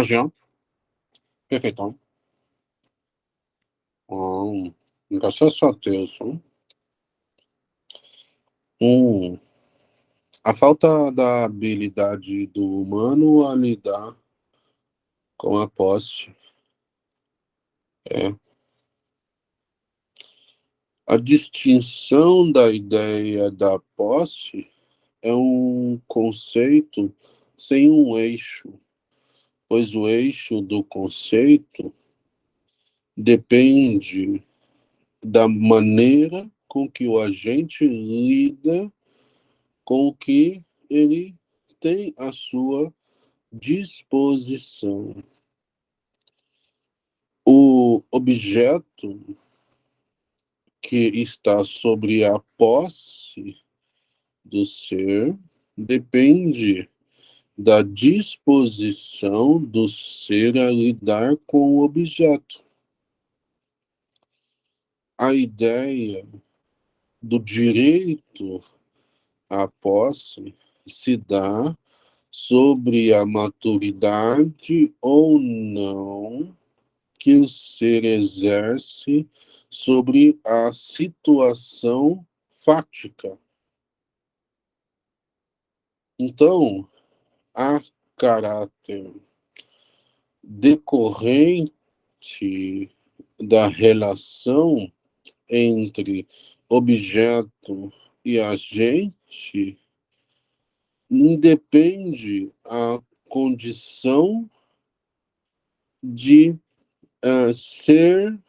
Imagina. Perfeito. Hum, graças a Deus. Hum. A falta da habilidade do humano a lidar com a posse é a distinção da ideia da posse é um conceito sem um eixo, pois o eixo do conceito depende da maneira com que o agente lida com o que ele tem à sua disposição. O objeto que está sobre a posse do ser depende da disposição do ser a lidar com o objeto. A ideia do direito à posse se dá sobre a maturidade ou não que o ser exerce sobre a situação fática. Então, há caráter decorrente da relação entre objeto e agente independe a condição de uh, ser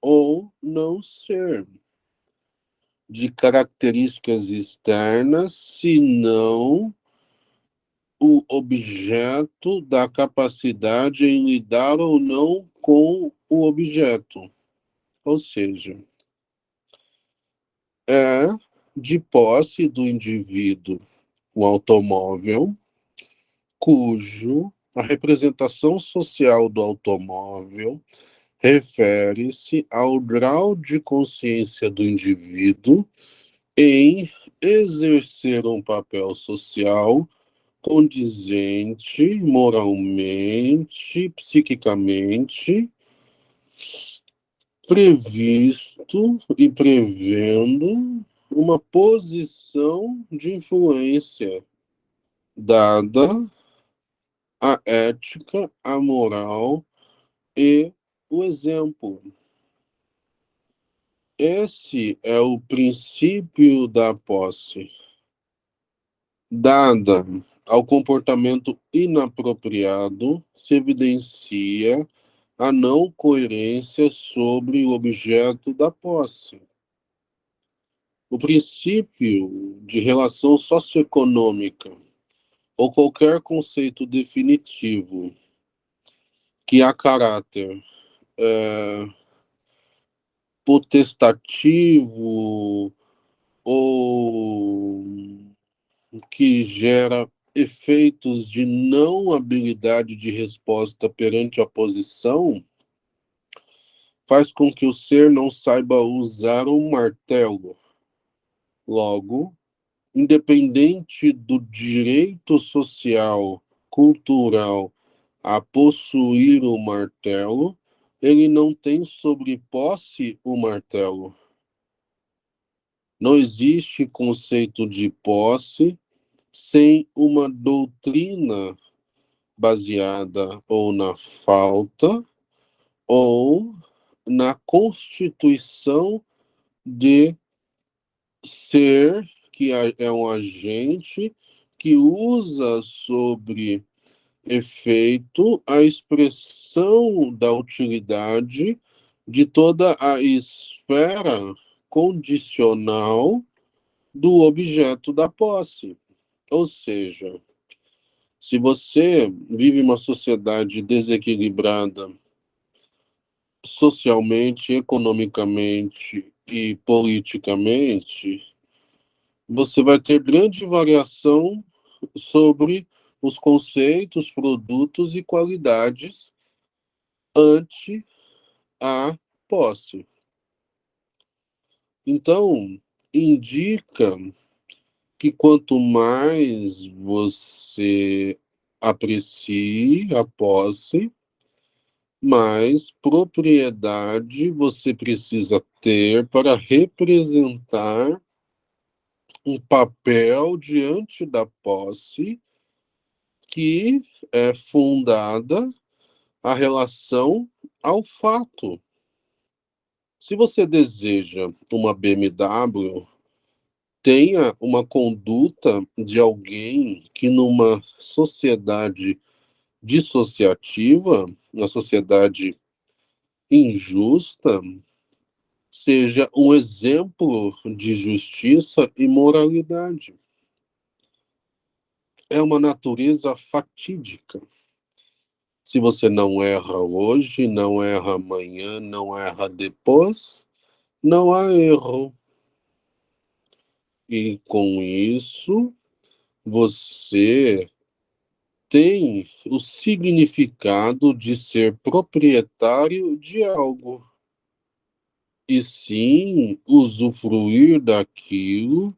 ou não ser de características externas, senão o objeto da capacidade em lidar ou não com o objeto. Ou seja, é de posse do indivíduo o automóvel, cujo a representação social do automóvel refere-se ao grau de consciência do indivíduo em exercer um papel social condizente moralmente, psiquicamente, previsto e prevendo uma posição de influência dada a ética, a moral e o exemplo. Esse é o princípio da posse. Dada ao comportamento inapropriado, se evidencia a não coerência sobre o objeto da posse. O princípio de relação socioeconômica ou qualquer conceito definitivo que há caráter é, potestativo ou que gera efeitos de não habilidade de resposta perante a posição, faz com que o ser não saiba usar um martelo. Logo, independente do direito social, cultural a possuir o martelo, ele não tem sobre posse o martelo. Não existe conceito de posse sem uma doutrina baseada ou na falta ou na constituição de ser que é um agente que usa sobre efeito a expressão da utilidade de toda a esfera condicional do objeto da posse. Ou seja, se você vive uma sociedade desequilibrada socialmente, economicamente e politicamente, você vai ter grande variação sobre os conceitos, produtos e qualidades ante a posse. Então, indica que quanto mais você aprecie a posse, mas propriedade você precisa ter para representar um papel diante da posse que é fundada a relação ao fato. Se você deseja uma BMW, tenha uma conduta de alguém que numa sociedade dissociativa, na sociedade injusta, seja um exemplo de justiça e moralidade. É uma natureza fatídica. Se você não erra hoje, não erra amanhã, não erra depois, não há erro. E com isso, você tem o significado de ser proprietário de algo e sim usufruir daquilo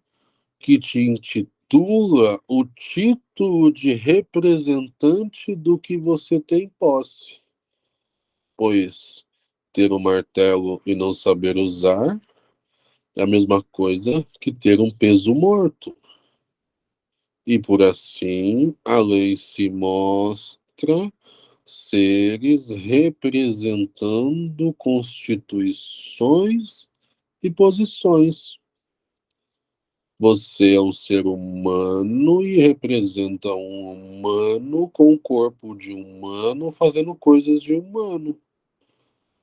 que te intitula o título de representante do que você tem posse. Pois ter um martelo e não saber usar é a mesma coisa que ter um peso morto. E por assim a lei se mostra seres representando constituições e posições. Você é um ser humano e representa um humano com o corpo de humano fazendo coisas de humano.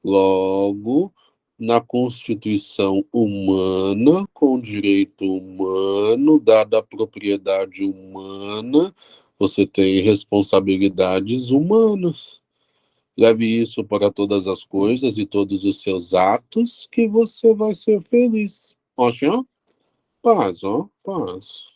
Logo, na Constituição humana, com direito humano, dada a propriedade humana, você tem responsabilidades humanas. Leve isso para todas as coisas e todos os seus atos, que você vai ser feliz. Ó, paz, ó, paz.